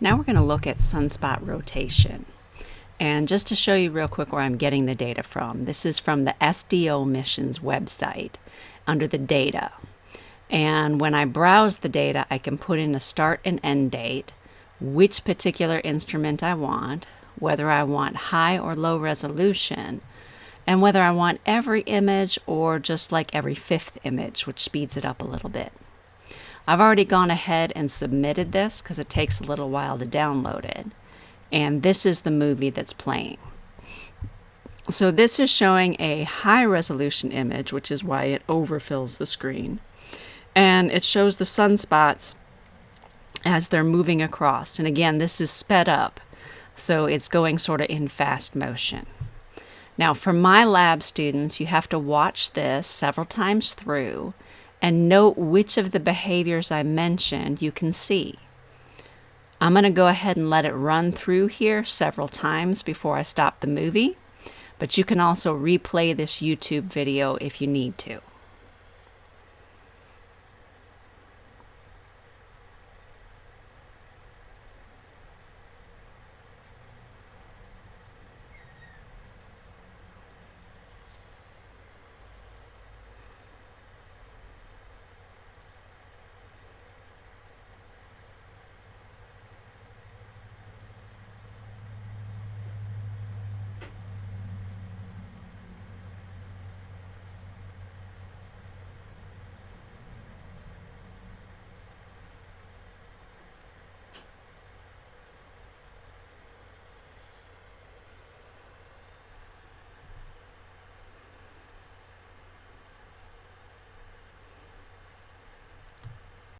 Now we're going to look at sunspot rotation. And just to show you real quick where I'm getting the data from, this is from the SDO missions website under the data. And when I browse the data, I can put in a start and end date, which particular instrument I want, whether I want high or low resolution, and whether I want every image or just like every fifth image, which speeds it up a little bit. I've already gone ahead and submitted this because it takes a little while to download it. And this is the movie that's playing. So this is showing a high resolution image, which is why it overfills the screen. And it shows the sunspots as they're moving across. And again, this is sped up. So it's going sort of in fast motion. Now, for my lab students, you have to watch this several times through and note which of the behaviors I mentioned you can see. I'm going to go ahead and let it run through here several times before I stop the movie, but you can also replay this YouTube video if you need to.